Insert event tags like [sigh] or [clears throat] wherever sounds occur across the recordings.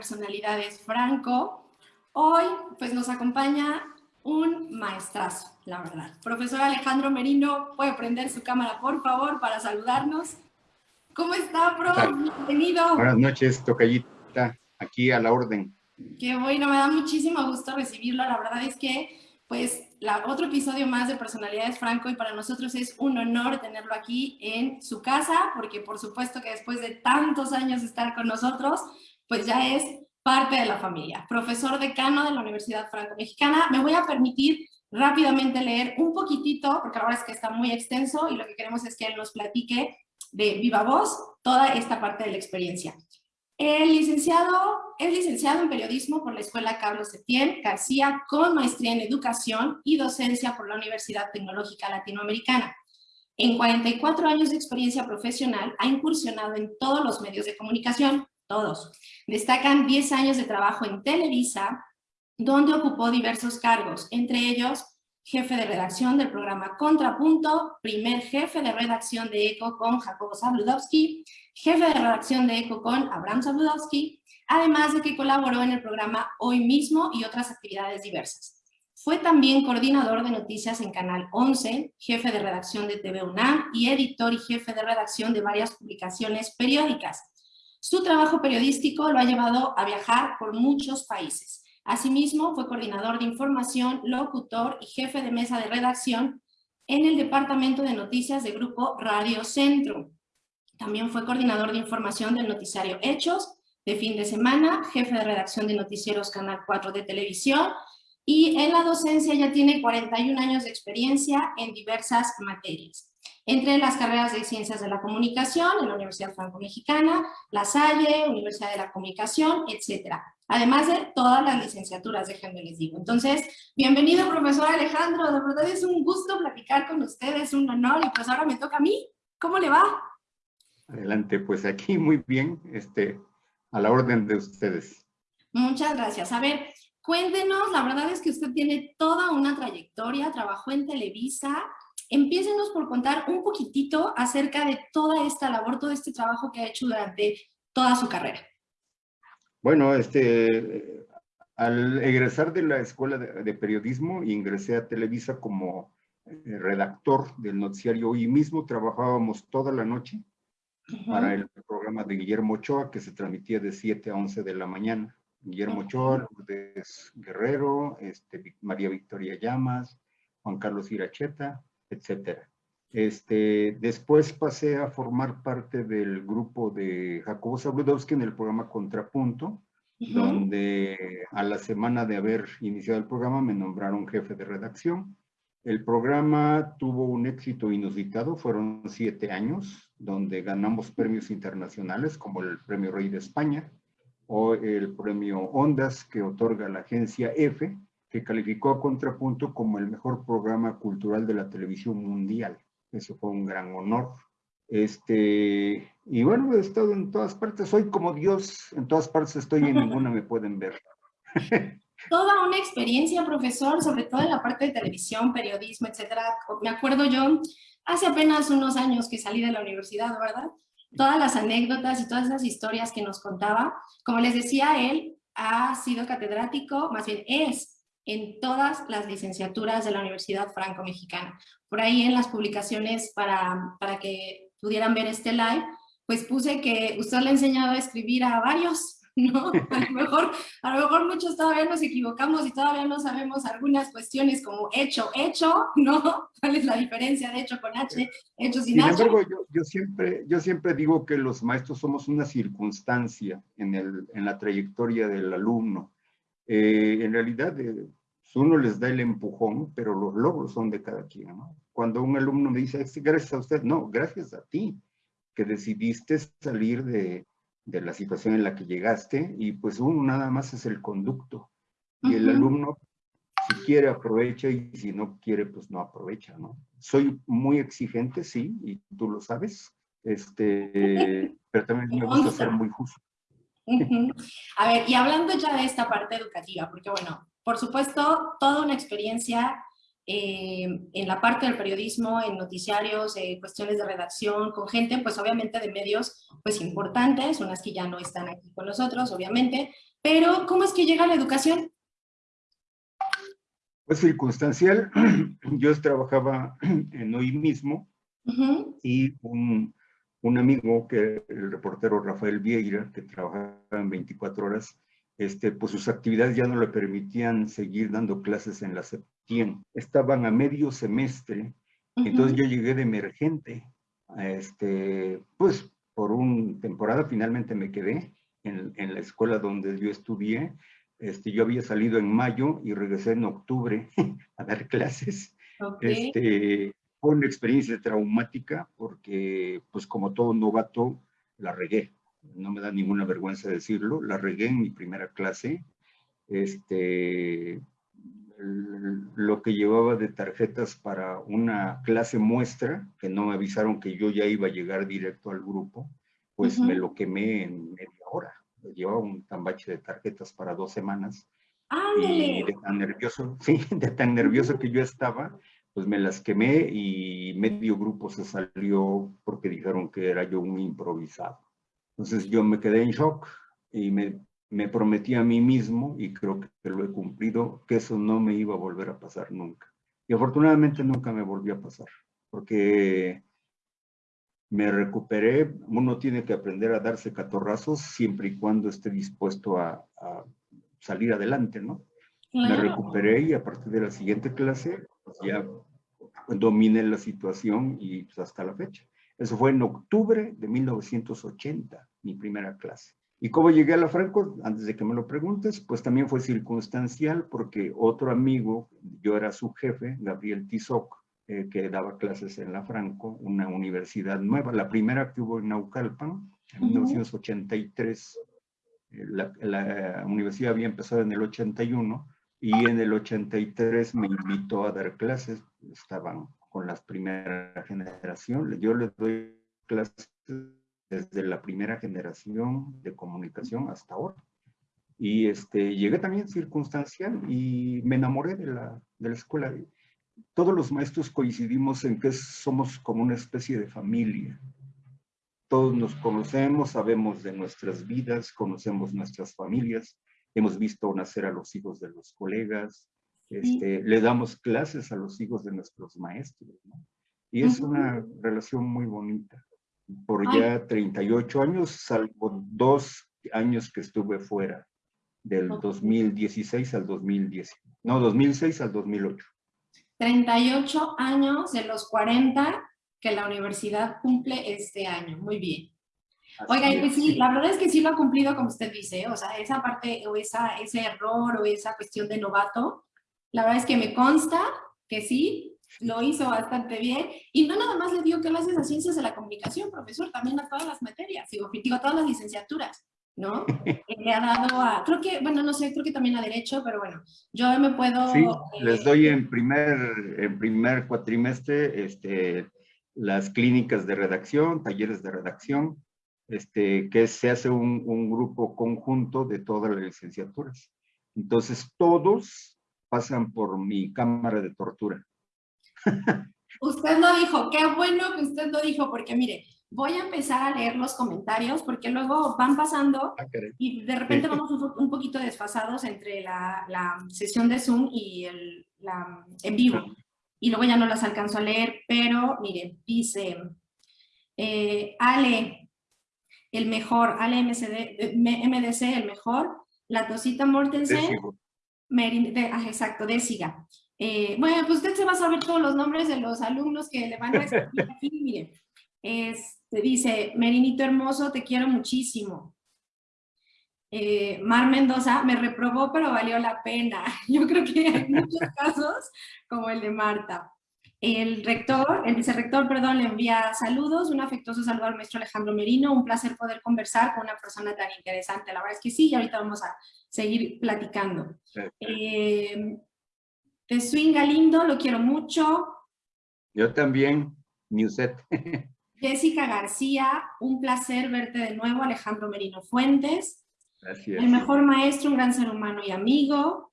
Personalidades Franco. Hoy pues nos acompaña un maestrazo, la verdad. Profesor Alejandro Merino, puede prender su cámara por favor para saludarnos. ¿Cómo está, pro? Bienvenido. Buenas noches, tocallita, aquí a la orden. Qué bueno, me da muchísimo gusto recibirlo. La verdad es que pues la, otro episodio más de Personalidades Franco y para nosotros es un honor tenerlo aquí en su casa, porque por supuesto que después de tantos años de estar con nosotros, pues ya es parte de la familia. Profesor decano de la Universidad Franco-Mexicana, me voy a permitir rápidamente leer un poquitito, porque ahora es que está muy extenso y lo que queremos es que él nos platique de viva voz toda esta parte de la experiencia. El licenciado, es licenciado en periodismo por la Escuela Carlos Septién García con maestría en educación y docencia por la Universidad Tecnológica Latinoamericana. En 44 años de experiencia profesional ha incursionado en todos los medios de comunicación, todos. Destacan 10 años de trabajo en Televisa, donde ocupó diversos cargos, entre ellos jefe de redacción del programa Contrapunto, primer jefe de redacción de ECO con Jacobo Zabludowski, jefe de redacción de ECO con Abraham Zabludowski, además de que colaboró en el programa Hoy Mismo y otras actividades diversas. Fue también coordinador de noticias en Canal 11, jefe de redacción de TV UNAM y editor y jefe de redacción de varias publicaciones periódicas. Su trabajo periodístico lo ha llevado a viajar por muchos países. Asimismo, fue coordinador de información, locutor y jefe de mesa de redacción en el Departamento de Noticias de Grupo Radio Centro. También fue coordinador de información del noticiario Hechos, de fin de semana, jefe de redacción de noticieros Canal 4 de televisión y en la docencia ya tiene 41 años de experiencia en diversas materias. Entre las carreras de Ciencias de la Comunicación en la Universidad Franco-Mexicana, La Salle, Universidad de la Comunicación, etc. Además de todas las licenciaturas, déjenme les digo. Entonces, bienvenido profesor Alejandro, de verdad es un gusto platicar con ustedes, un honor y pues ahora me toca a mí. ¿Cómo le va? Adelante, pues aquí muy bien, este, a la orden de ustedes. Muchas gracias. A ver, cuéntenos, la verdad es que usted tiene toda una trayectoria, trabajó en Televisa, Empiecenos por contar un poquitito acerca de toda esta labor, todo este trabajo que ha hecho durante toda su carrera. Bueno, este, al egresar de la Escuela de, Periodismo, ingresé a Televisa como eh, redactor del noticiario. Hoy mismo trabajábamos toda la noche para el programa de Guillermo Ochoa, que se transmitía de 7 a 11 de la mañana. Guillermo Ochoa, Lourdes Guerrero, este, María Victoria Llamas, Juan Carlos Iracheta, etcétera. Este, después pasé a formar parte del grupo de Jacobo Zabludowski en el programa Contrapunto, donde a la semana de haber iniciado el programa me nombraron jefe de redacción. El programa tuvo un éxito inusitado, fueron siete años, donde ganamos premios internacionales como el Premio Rey de España o el Premio Ondas que otorga la agencia EFE, que calificó a Contrapunto como el mejor programa cultural de la televisión mundial. Eso fue un gran honor. Este, y bueno, he estado en todas partes, soy como Dios, en todas partes estoy y en ninguna me pueden ver. [laughs] Toda una experiencia, profesor, sobre todo en la parte de televisión, periodismo, etcétera. Me acuerdo yo, hace apenas unos años que salí de la universidad, ¿verdad? Todas las anécdotas y todas esas historias que nos contaba. Como les decía, él ha sido catedrático, más bien es, en todas las licenciaturas de la Universidad Franco-Mexicana. Por ahí en las publicaciones para, para que pudieran ver este live, pues puse que usted le ha enseñado a escribir a varios [laughs] ¿no? A lo, mejor, a lo mejor muchos todavía nos equivocamos y todavía no sabemos algunas cuestiones como hecho, hecho, [laughs] ¿no? ¿Cuál es la diferencia de hecho con H, hecho sin, sin H? Embargo, yo, yo, siempre, yo siempre digo que los maestros somos una circunstancia en, el, en la trayectoria del alumno. Eh, en realidad, eh, uno les da el empujón, pero los logros son de cada quien, ¿no? Cuando un alumno me dice, gracias a usted, no, gracias a ti, que decidiste salir de, de la situación en la que llegaste y pues uno nada más es el conducto. Y el alumno, si quiere, aprovecha y si no quiere, pues no aprovecha, ¿no? Soy muy exigente, sí, y tú lo sabes, este, pero también me gusta ser muy justo. A ver, y hablando ya de esta parte educativa, porque bueno, por supuesto, toda una experiencia eh, en la parte del periodismo, en noticiarios, eh, cuestiones de redacción, con gente, pues obviamente de medios pues importantes, unas que ya no están aquí con nosotros, obviamente, pero ¿cómo es que llega la educación? Pues circunstancial, [clears throat] yo trabajaba [clears throat] en hoy mismo y un, un, amigo, que el reportero Rafael Vieira, que trabajaba en 24 horas, este, pues sus actividades ya no le permitían seguir dando clases en la Septien. Estaban a medio semestre, entonces yo llegué de emergente. Este, pues por una temporada finalmente me quedé en, en, la escuela donde yo estudié. Este, yo había salido en mayo y regresé en octubre [laughs] a dar clases. Este, fue una experiencia traumática porque, pues como todo novato, la regué no me da ninguna vergüenza decirlo, la regué en mi primera clase, este, lo que llevaba de tarjetas para una clase muestra, que no me avisaron que yo ya iba a llegar directo al grupo, pues me lo quemé en media hora. Llevaba un tambache de tarjetas para dos semanas. Y de tan nervioso, [laughs] sí, de tan nervioso que yo estaba, pues me las quemé y medio grupo se salió porque dijeron que era yo un improvisado. Entonces yo me quedé en shock y me, me prometí a mí mismo, y creo que lo he cumplido, que eso no me iba a volver a pasar nunca. Y afortunadamente nunca me volvió a pasar, porque me recuperé. Uno tiene que aprender a darse catorrazos siempre y cuando esté dispuesto a, salir adelante, ¿no? Me recuperé y a partir de la siguiente clase pues ya dominé la situación y pues, hasta la fecha. Eso fue en octubre de 1980, mi primera clase. ¿Y cómo llegué a la Franco? Antes de que me lo preguntes, pues también fue circunstancial porque otro amigo, yo era su jefe, Gabriel Tizoc, eh, que daba clases en la Franco, una universidad nueva, la primera que hubo en Naucalpan, en 1983. Eh, la, la, universidad había empezado en el 81 y en el 83 me invitó a dar clases, estaban con la primera generación. Yo les doy clases desde la primera generación de comunicación hasta ahora. Y este, llegué también circunstancial y me enamoré de la, de la escuela. Todos los maestros coincidimos en que somos como una especie de familia. Todos nos conocemos, sabemos de nuestras vidas, conocemos nuestras familias, hemos visto nacer a los hijos de los colegas, este, le damos clases a los hijos de nuestros maestros, ¿no? Y es una relación muy bonita. Por ya 38 años, salvo dos años que estuve fuera, del 2016 al 2010. No, 2006 al 2008. 38 años de los 40 que la universidad cumple este año. Muy bien. Oiga, pues sí, la verdad es que sí lo ha cumplido como usted dice, o sea, esa parte o esa, ese error o esa cuestión de novato, la verdad es que me consta que sí, lo hizo bastante bien. Y no nada más le dio clases a ciencias de la comunicación, profesor, también a todas las materias, digo, a todas las licenciaturas, ¿no? [laughs] le ha dado a, creo que, bueno, no sé, creo que también a derecho, pero bueno, yo me puedo... Sí, les doy en primer, en primer cuatrimestre este, las clínicas de redacción, talleres de redacción, este, que se hace un, un grupo conjunto de todas las licenciaturas. Entonces, todos pasan por mi cámara de tortura. Usted lo dijo, qué bueno que usted lo dijo, porque mire, voy a empezar a leer los comentarios porque luego van pasando ah, y de repente vamos un, poquito desfasados entre la, la, sesión de Zoom y el la, en vivo. Y luego ya no las alcanzo a leer, pero mire, dice eh, Ale, el mejor, Ale MCD, MDC, el mejor, la Tosita Mortensen, de, ah, exacto, de SIGA. Eh, bueno, pues usted se va a saber todos los nombres de los alumnos que le van a escribir [laughs] aquí. Mire, este, dice, Merinito hermoso, te quiero muchísimo. Eh, Mar Mendoza me reprobó, pero valió la pena. [laughs] Yo creo que hay muchos casos como el de Marta. El rector, el vicerrector, perdón, le envía saludos, un afectuoso saludo al maestro Alejandro Merino, un placer poder conversar con una persona tan interesante. La verdad es que sí, y ahorita vamos a seguir platicando. Eh, de Swing Galindo, lo quiero mucho. Yo también, Newset. [laughs] Jessica García, un placer verte de nuevo, Alejandro Merino Fuentes. Gracias. El mejor maestro, un gran ser humano y amigo.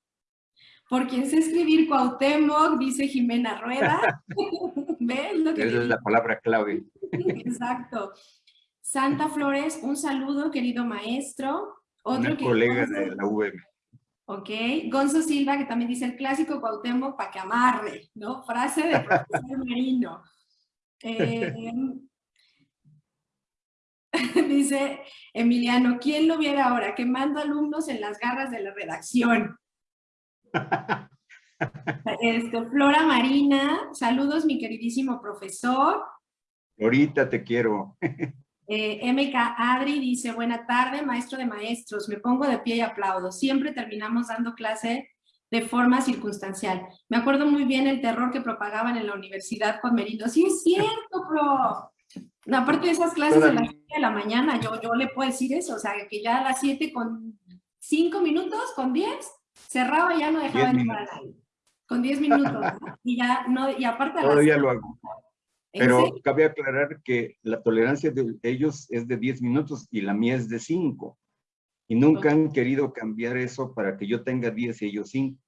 Por quien sé escribir Cuauhtémoc, dice Jimena Rueda. [laughs] ¿Ves lo que es la palabra clave. Exacto. Santa Flores, un saludo, querido maestro. Otro colega de la UM. Ok. Gonzo Silva, que también dice el clásico Cuauhtémoc para que amarre, ¿no? Frase de profesor [laughs] Marino. Eh, [laughs] dice Emiliano, ¿quién lo viera ahora? Quemando alumnos en las garras de la redacción. Este, Flora Marina, saludos mi queridísimo profesor. Ahorita te quiero. Eh, MK Adri dice, buena tarde, maestro de maestros, me pongo de pie y aplaudo. Siempre terminamos dando clase de forma circunstancial. Me acuerdo muy bien el terror que propagaban en la universidad con Merindo. Sí, es cierto, pro. Aparte de esas clases de las 7 de la mañana, yo, yo le puedo decir eso, o sea, que ya a las 7 con 5 minutos, con 10, cerraba y ya no dejaba entrar a nadie. Con 10 minutos, y ya no, y aparte... Todavía lo hago. Pero cabe aclarar que la tolerancia de ellos es de 10 minutos y la mía es de 5. Y nunca han querido cambiar eso para que yo tenga 10 y ellos 5.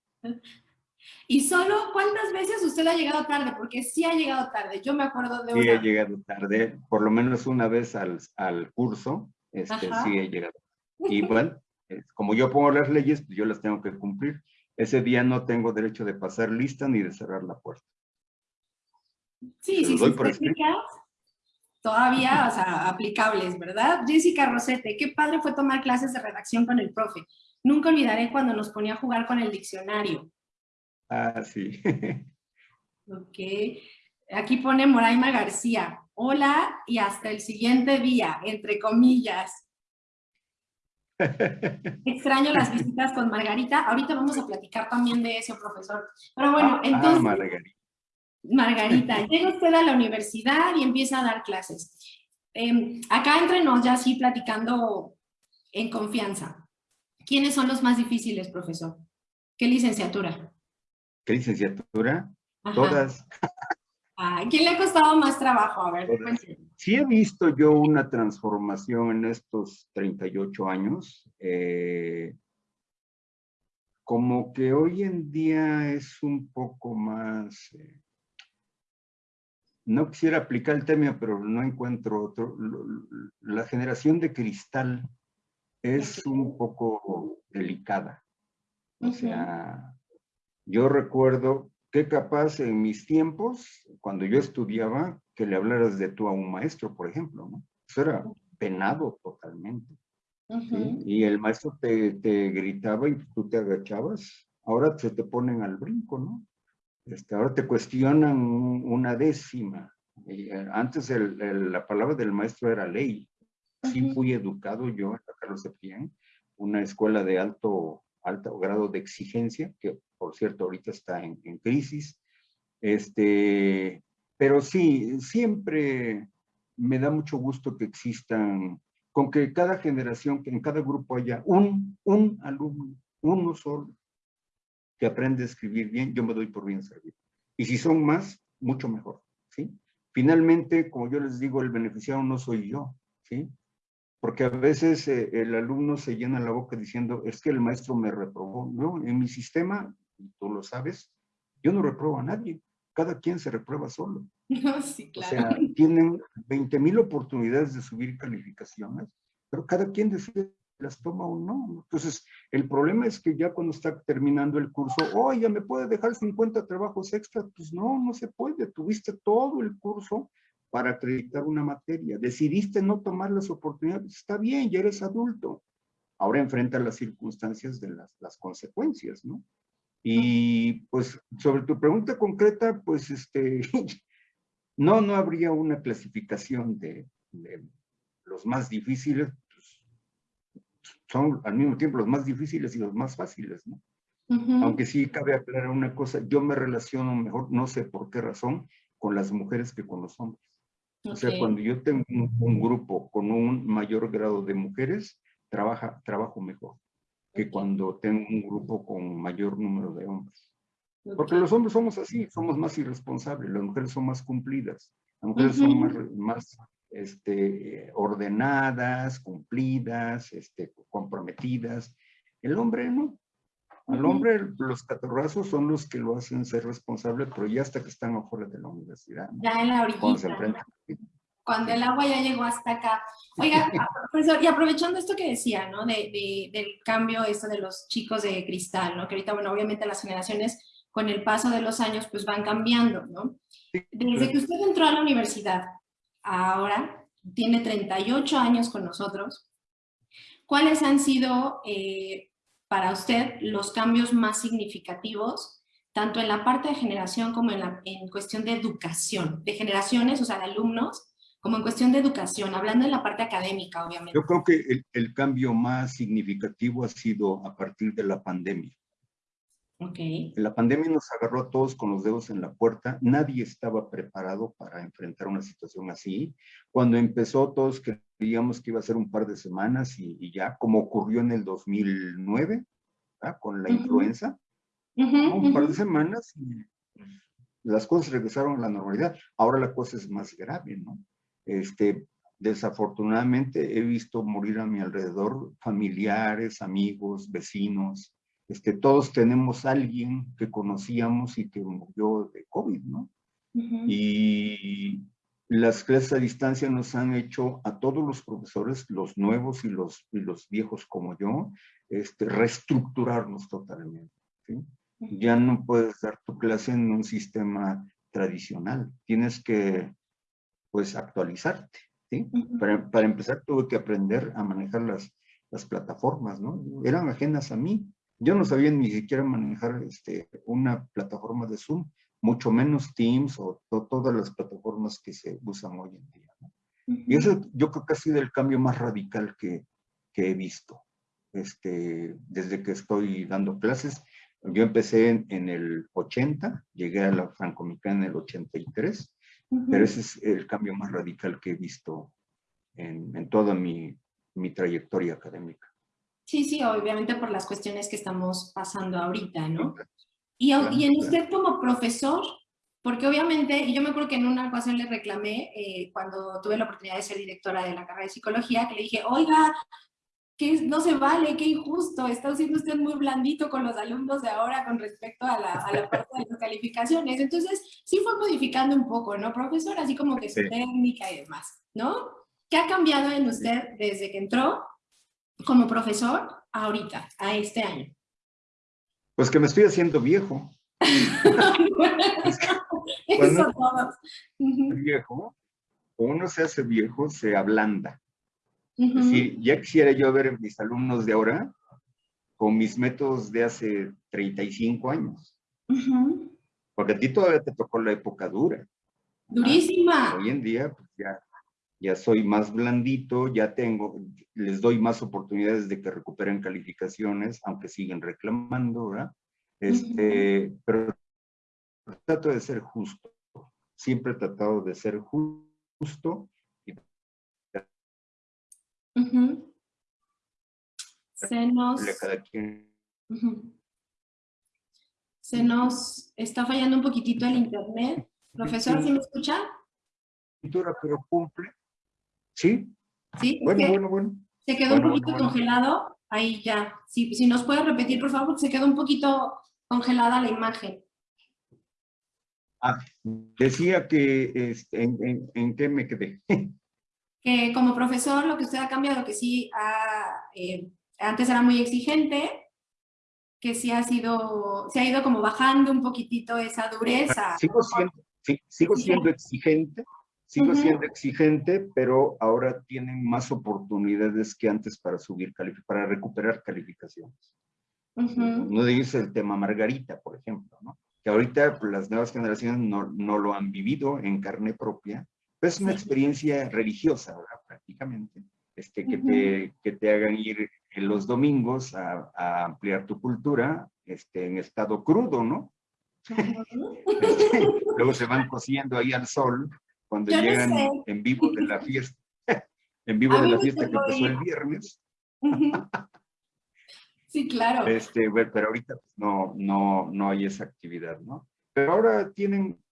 ¿Y solo cuántas veces usted ha llegado tarde? Porque sí ha llegado tarde. Yo me acuerdo de una. Sí he llegado tarde, por lo menos una vez al, al curso, este, sí he llegado. Y bueno, como yo pongo las leyes, pues yo las tengo que cumplir. Ese día no tengo derecho de pasar lista ni de cerrar la puerta. Sí, sí, sí. Todavía, o sea, aplicables, ¿verdad? Jessica Rosete, qué padre fue tomar clases de redacción con el profe. Nunca olvidaré cuando nos ponía a jugar con el diccionario. Ah, sí. [laughs] ok. Aquí pone Moraima García. Hola y hasta el siguiente día, entre comillas. [laughs] Extraño las visitas con Margarita. Ahorita vamos a platicar también de eso, profesor. Pero bueno, ah, entonces... Margarita. Margarita, [laughs] llega usted a la universidad y empieza a dar clases. Em, acá entre nos, ya así platicando en confianza. ¿Quiénes son los más difíciles, profesor? ¿Qué licenciatura? ¿Qué licenciatura? Todas. ¿Quién le ha costado más trabajo? A ver, Sí he visto yo una transformación en estos 38 años. Eh, como que hoy en día es un poco más... Eh, no quisiera aplicar el tema, pero no encuentro otro. La generación de cristal es un poco delicada. O sea, yo recuerdo que capaz en mis tiempos, cuando yo estudiaba, que le hablaras de tú a un maestro, por ejemplo, ¿no? Eso era penado totalmente. Y el maestro te, te, gritaba y tú te agachabas. Ahora se te ponen al brinco, ¿no? Este, ahora te cuestionan una décima. Eh, antes la palabra del maestro era ley. Sí fui educado yo en la Carlos Septién, una escuela de alto, alto grado de exigencia, que por cierto ahorita está en, crisis. Este, pero sí, siempre me da mucho gusto que existan, con que cada generación, que en cada grupo haya un, un alumno, uno solo, que aprende a escribir bien, yo me doy por bien servido. Y si son más, mucho mejor, ¿sí? Finalmente, como yo les digo, el beneficiado no soy yo, ¿sí? Porque a veces eh, el alumno se llena la boca diciendo, es que el maestro me reprobó. No, en mi sistema, tú lo sabes, yo no reprobo a nadie. Cada quien se reprueba solo. [laughs] sí, claro. O sea, tienen 20 mil oportunidades de subir calificaciones, pero cada quien decide las toma o no. Entonces, el problema es que ya cuando está terminando el curso, oh, ya me puede dejar 50 trabajos extra. Pues no, no se puede. Tuviste todo el curso para acreditar una materia. Decidiste no tomar las oportunidades. Está bien, ya eres adulto. Ahora enfrenta las circunstancias de las, las consecuencias, ¿no? Y pues sobre tu pregunta concreta, pues este, [laughs] no, no habría una clasificación de, de los más difíciles, son al mismo tiempo los más difíciles y los más fáciles, ¿no? Aunque sí cabe aclarar una cosa, yo me relaciono mejor, no sé por qué razón, con las mujeres que con los hombres. O sea, cuando yo tengo un, grupo con un mayor grado de mujeres, trabaja, trabajo mejor que cuando tengo un grupo con mayor número de hombres. Porque los hombres somos así, somos más irresponsables, las mujeres son más cumplidas, las mujeres son más, más este, ordenadas, cumplidas, este, comprometidas. El hombre no. Al hombre los catorrazos son los que lo hacen ser responsable, pero ya hasta que están afuera de la universidad. Ya en la orillita. Cuando, el agua ya llegó hasta acá. Oiga, [laughs] profesor, y aprovechando esto que decía, ¿no? De, del cambio esto de los chicos de cristal, ¿no? Que ahorita, bueno, obviamente las generaciones con el paso de los años pues van cambiando, ¿no? Desde que usted entró a la universidad, ahora tiene 38 años con nosotros, ¿cuáles han sido eh, para usted los cambios más significativos, tanto en la parte de generación como en, la, en cuestión de educación, de generaciones, o sea, de alumnos, como en cuestión de educación, hablando en la parte académica, obviamente? Yo creo que el, el cambio más significativo ha sido a partir de la pandemia. Okay. La pandemia nos agarró a todos con los dedos en la puerta. Nadie estaba preparado para enfrentar una situación así. Cuando empezó, todos creíamos que iba a ser un par de semanas y, ya, como ocurrió en el 2009, con la influenza, un par de semanas y las cosas regresaron a la normalidad. Ahora la cosa es más grave, ¿no? Este, desafortunadamente he visto morir a mi alrededor familiares, amigos, vecinos, este, todos tenemos a alguien que conocíamos y que murió de COVID, ¿no? Y las clases a distancia nos han hecho a todos los profesores, los nuevos y los, y los viejos como yo, este, reestructurarnos totalmente. ¿sí? Ya no puedes dar tu clase en un sistema tradicional. Tienes que, pues, actualizarte. ¿sí? para, para, empezar, tuve que aprender a manejar las, las plataformas, ¿no? Eran ajenas a mí. Yo no sabía ni siquiera manejar este, una plataforma de Zoom, mucho menos Teams o todas las plataformas que se usan hoy en día. Y eso yo creo que ha sido el cambio más radical que, que he visto. Este, desde que estoy dando clases, yo empecé en, el 80, llegué a la Francomicana en el 83, pero ese es el cambio más radical que he visto en, en toda mi, mi trayectoria académica. Sí, sí, obviamente por las cuestiones que estamos pasando ahorita, ¿no? Y, y en usted como profesor, porque obviamente, y yo me acuerdo que en una ocasión le reclamé, eh, cuando tuve la oportunidad de ser directora de la carrera de psicología, que le dije, oiga, que no se vale, qué injusto, está siendo usted muy blandito con los alumnos de ahora con respecto a la, a la parte de las calificaciones. Entonces, sí fue modificando un poco, ¿no, profesor? Así como que su técnica y demás, ¿no? ¿Qué ha cambiado en usted desde que entró como profesor ahorita, a este año? Pues que me estoy haciendo viejo. [laughs] Eso todos. Viejo, uno se hace viejo, se ablanda. Es decir, ya quisiera yo ver mis alumnos de ahora con mis métodos de hace 35 años. Porque a ti todavía te tocó la época dura. Durísima. Hoy en día, pues ya ya soy más blandito, ya tengo, les doy más oportunidades de que recuperen calificaciones, aunque siguen reclamando, ¿verdad? Este, Pero trato de ser justo, siempre he tratado de ser justo. Se nos... Se nos está fallando un poquitito el internet. Profesor, ¿sí me escucha? pero cumple ¿Sí? Sí, bueno, bueno, bueno. Se quedó un poquito congelado. Ahí ya. Si, si nos puede repetir, por favor, porque se quedó un poquito congelada la imagen. Ah, decía que, este, en, en, qué me quedé? [laughs] que como profesor lo que usted ha cambiado, que sí, eh, antes era muy exigente, que sí ha sido, se ha ido como bajando un poquitito esa dureza. Sigo siendo, sí, sigo siendo exigente, Sigo siendo exigente, pero ahora tienen más oportunidades que antes para subir, para recuperar calificaciones. No dice el tema Margarita, por ejemplo, ¿no? que ahorita las nuevas generaciones no, no, lo han vivido en carne propia, pero es una experiencia religiosa, ¿verdad? prácticamente, este, que, te, que te hagan ir en los domingos a, a ampliar tu cultura este, en estado crudo, ¿no? [laughs] Este, luego se van cociendo ahí al sol cuando llegan en vivo de la fiesta, [laughs] en vivo de la fiesta que empezó el viernes. [laughs] Sí, claro. Este, pero ahorita pues, no, no, no hay esa actividad, ¿no? Pero ahora tienen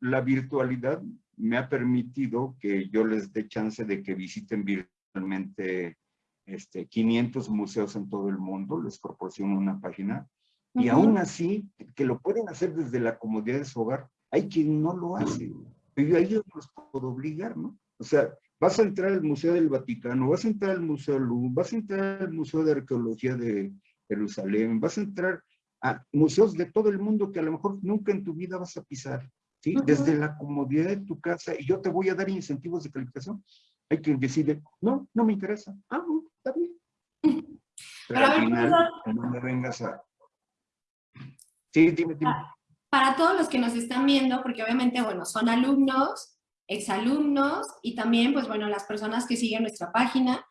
la virtualidad, me ha permitido que yo les dé chance de que visiten virtualmente este, 500 museos en todo el mundo, les proporciono una página Y aún así, que lo pueden hacer desde la comodidad de su hogar, hay quien no lo hace. Pero ahí yo no los puedo obligar, ¿no? O sea, vas a entrar al Museo del Vaticano, vas a entrar al Museo Louvre, vas a entrar al Museo de Arqueología de Jerusalén, vas a entrar a museos de todo el mundo que a lo mejor nunca en tu vida vas a pisar, ¿sí? Desde la comodidad de tu casa, y yo te voy a dar incentivos de calificación. Hay quien decide, no, no me interesa. Ah, está bien. [laughs] Pero, al final, no me vengas a... Sí, dime, dime. Para todos los que nos están viendo, porque obviamente, bueno, son alumnos, exalumnos y también, pues bueno, las personas que siguen nuestra página,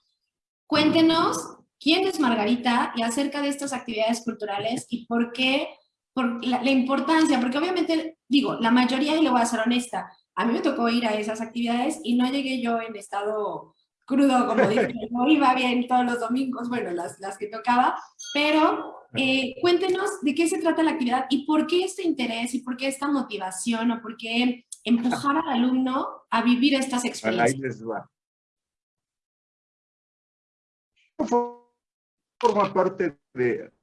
cuéntenos quién es Margarita y acerca de estas actividades culturales y por qué, por la, importancia, porque obviamente, digo, la mayoría, y le voy a ser honesta, a mí me tocó ir a esas actividades y no llegué yo en estado crudo, como [laughs] dije, no iba bien todos los domingos, bueno, las, las que tocaba, pero eh, cuéntenos de qué se trata la actividad y por qué este interés y por qué esta motivación o por qué empujar al alumno a vivir estas experiencias. Ahí les va. Forma parte de...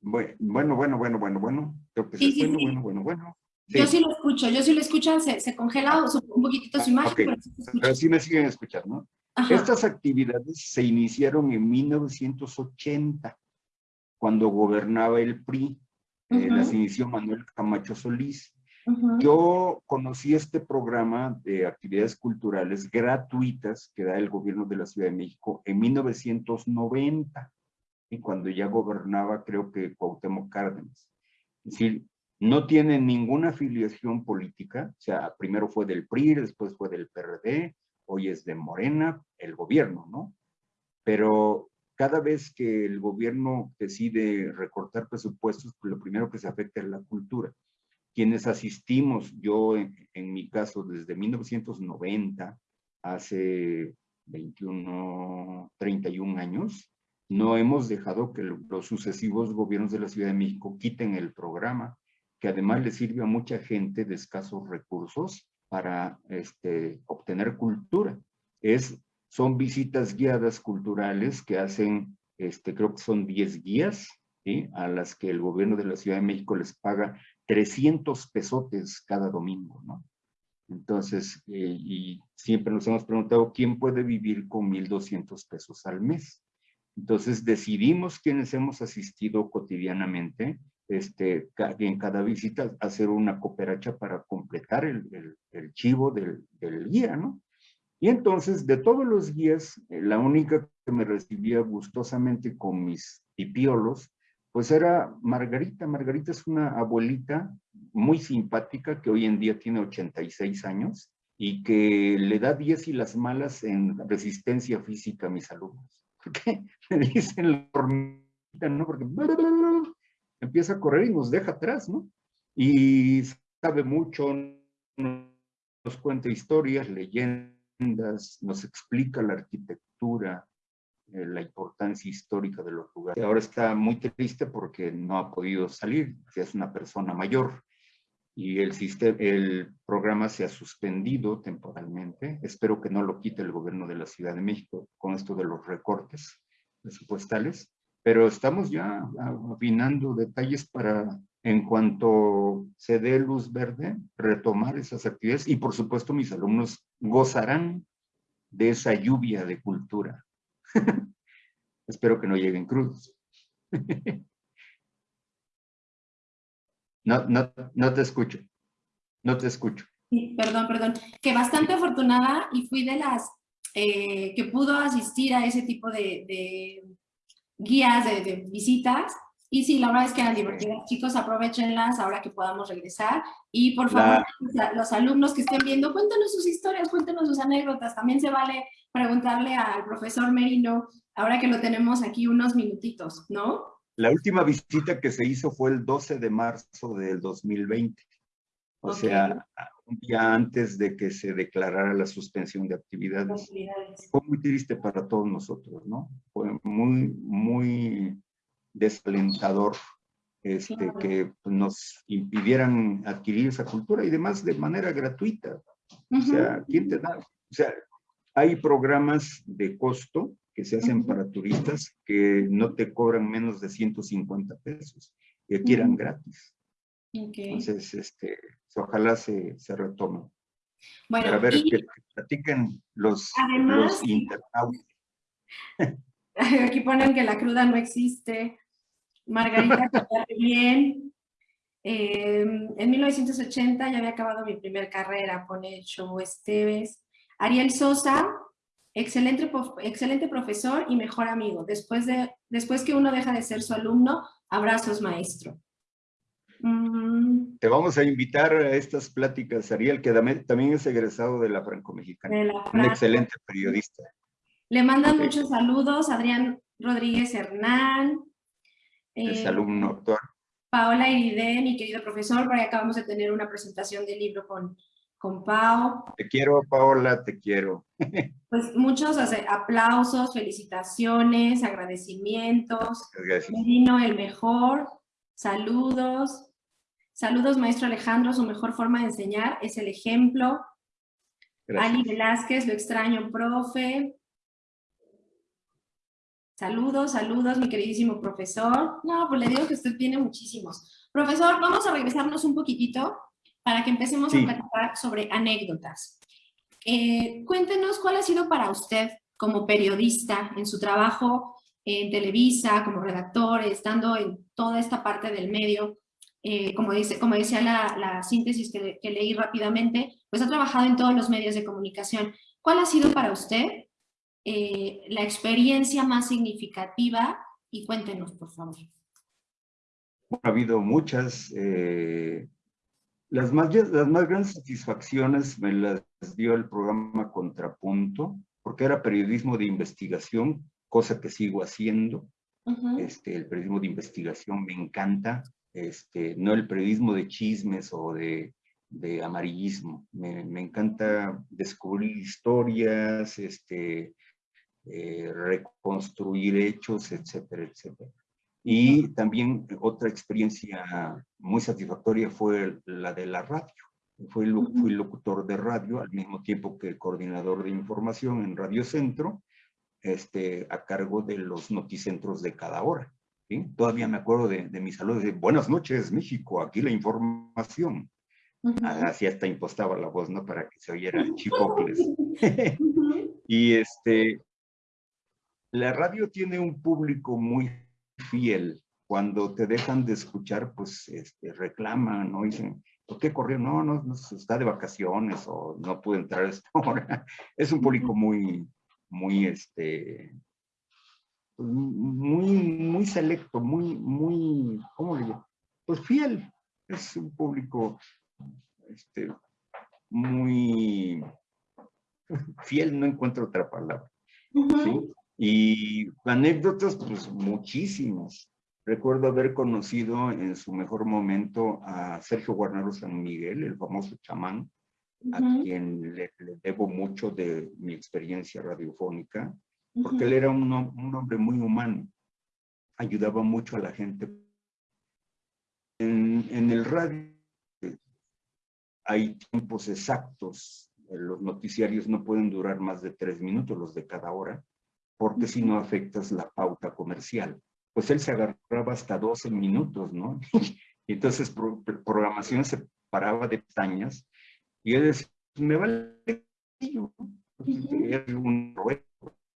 Bueno, bueno, bueno, bueno, bueno. Creo que sí, sí, bueno, bueno, bueno, bueno. Yo sí lo escucho, yo sí lo escucho, se, se congela un poquitito su imagen, pero, sí pero sí me siguen escuchando, ¿no? Estas actividades se iniciaron en 1980 cuando gobernaba el PRI, eh, las inició Manuel Camacho Solís. Yo conocí este programa de actividades culturales gratuitas que da el gobierno de la Ciudad de México en 1990, y cuando ya gobernaba creo que Cuauhtémoc Cárdenas. Es decir, no tiene ninguna afiliación política, o sea, primero fue del PRI, después fue del PRD, hoy es de Morena, el gobierno, ¿no? Pero cada vez que el gobierno decide recortar presupuestos, pues lo primero que se afecta es la cultura. Quienes asistimos, yo en, mi caso desde 1990, hace 21, 31 años, no hemos dejado que los sucesivos gobiernos de la Ciudad de México quiten el programa, que además le sirve a mucha gente de escasos recursos para este, obtener cultura. Es son visitas guiadas culturales que hacen, este, creo que son 10 guías, a las que el gobierno de la Ciudad de México les paga 300 pesotes cada domingo, ¿no? Entonces, eh, y siempre nos hemos preguntado, ¿quién puede vivir con 1,200 pesos al mes? Entonces, decidimos quienes hemos asistido cotidianamente, este, en cada visita, hacer una cooperacha para completar el, el, chivo del, del guía, ¿no? Y entonces, de todos los guías, eh, la única que me recibía gustosamente con mis tipiolos, pues era Margarita. Margarita es una abuelita muy simpática que hoy en día tiene 86 años y que le da 10 y las malas en resistencia física a mis alumnos. Porque [laughs] me dicen la hormiguita, ¿no? Porque [laughs] empieza a correr y nos deja atrás, ¿no? Y sabe mucho, nos cuenta historias, leyendas, nos explica la arquitectura, eh, la importancia histórica de los lugares. Ahora está muy triste porque no ha podido salir, es una persona mayor y el, sistema, el programa se ha suspendido temporalmente. Espero que no lo quite el gobierno de la Ciudad de México con esto de los recortes presupuestales, pero estamos ya afinando detalles para en cuanto se dé luz verde, retomar esas actividades y por supuesto mis alumnos gozarán de esa lluvia de cultura. [laughs] Espero que no lleguen crudos. [laughs] no, no, no te escucho. No te escucho. perdón, perdón. Que bastante afortunada y fui de las eh, que pudo asistir a ese tipo de, guías, de visitas, y sí, la verdad es que eran divertidas. Chicos, aprovechenlas ahora que podamos regresar. Y por favor, los alumnos que estén viendo, cuéntenos sus historias, cuéntenos sus anécdotas. También se vale preguntarle al profesor Merino, ahora que lo tenemos aquí unos minutitos, ¿no? La última visita que se hizo fue el 12 de marzo del 2020. O sea, un día antes de que se declarara la suspensión de actividades. actividades. Fue muy triste para todos nosotros, ¿no? Fue muy, muy desalentador este, que nos impidieran adquirir esa cultura y demás de manera gratuita. O sea, ¿quién te da? O sea, hay programas de costo que se hacen para turistas que no te cobran menos de 150 pesos. y aquí eran gratis. Entonces, este, ojalá se, se retome. Bueno, a ver, que, platiquen los, los internautas. [laughs] Aquí ponen que la cruda no existe. Margarita, bien. Eh, en 1980 ya había acabado mi primera carrera, pone Show Esteves. Ariel Sosa, excelente, excelente profesor y mejor amigo. Después, de, después que uno deja de ser su alumno, abrazos maestro. Mm. Te vamos a invitar a estas pláticas, Ariel, que también es egresado de la Franco-Mexicana. Un excelente periodista. Le mandan muchos saludos, Adrián Rodríguez Hernán. Es eh, alumno actual. Paola Iride, mi querido profesor, por ahí acabamos de tener una presentación del libro con, con Pao. Te quiero, Paola, te quiero. [laughs] Pues muchos aplausos, felicitaciones, agradecimientos. Gracias. Vino el mejor, saludos. Saludos, maestro Alejandro, su mejor forma de enseñar es el ejemplo. Ali Velázquez, lo extraño, profe. Saludos, saludos, mi queridísimo profesor. No, pues le digo que usted tiene muchísimos. Profesor, vamos a regresarnos un poquitito para que empecemos a platicar sobre anécdotas. Eh, cuéntenos cuál ha sido para usted como periodista en su trabajo en Televisa, como redactor, estando en toda esta parte del medio, eh, como, dice, como decía la, síntesis que, que, leí rápidamente, pues ha trabajado en todos los medios de comunicación. ¿Cuál ha sido para usted eh, la experiencia más significativa y cuéntenos, por favor. Ha habido muchas. Eh, las, más, las más grandes satisfacciones me las dio el programa Contrapunto, porque era periodismo de investigación, cosa que sigo haciendo. este, el periodismo de investigación me encanta, este, no el periodismo de chismes o de, de amarillismo. Me, me, encanta descubrir historias, este, eh, reconstruir hechos, etcétera, etcétera. Y también otra experiencia muy satisfactoria fue la de la radio. Fui, fui locutor de radio al mismo tiempo que coordinador de información en Radio Centro, este, a cargo de los noticentros de cada hora. Todavía me acuerdo de, de mis saludos de Buenas noches, México, aquí la información. Así hasta impostaba la voz, ¿no? Para que se oyera [laughs] chipocles. [laughs] y este, la radio tiene un público muy fiel. Cuando te dejan de escuchar, pues este, reclaman, ¿no? Dicen, ¿por qué corrió? No, no, no, está de vacaciones o no puede entrar a esta [laughs] hora. Es un público muy, muy, este, pues, muy, muy selecto, muy, muy, ¿cómo le digo? Pues fiel. Es un público, este, muy fiel, no encuentro otra palabra. ¿sí? Y anécdotas, pues muchísimas. Recuerdo haber conocido en su mejor momento a Sergio Guarnero San Miguel, el famoso chamán, a quien le, debo mucho de mi experiencia radiofónica, porque él era un, un, hombre muy humano, ayudaba mucho a la gente. En, en el radio hay tiempos exactos, los noticiarios no pueden durar más de tres minutos, los de cada hora, porque si no afectas la pauta comercial. Pues él se agarraba hasta 12 minutos, ¿no? [laughs] Entonces, programación se paraba de pestañas y él decía, me vale un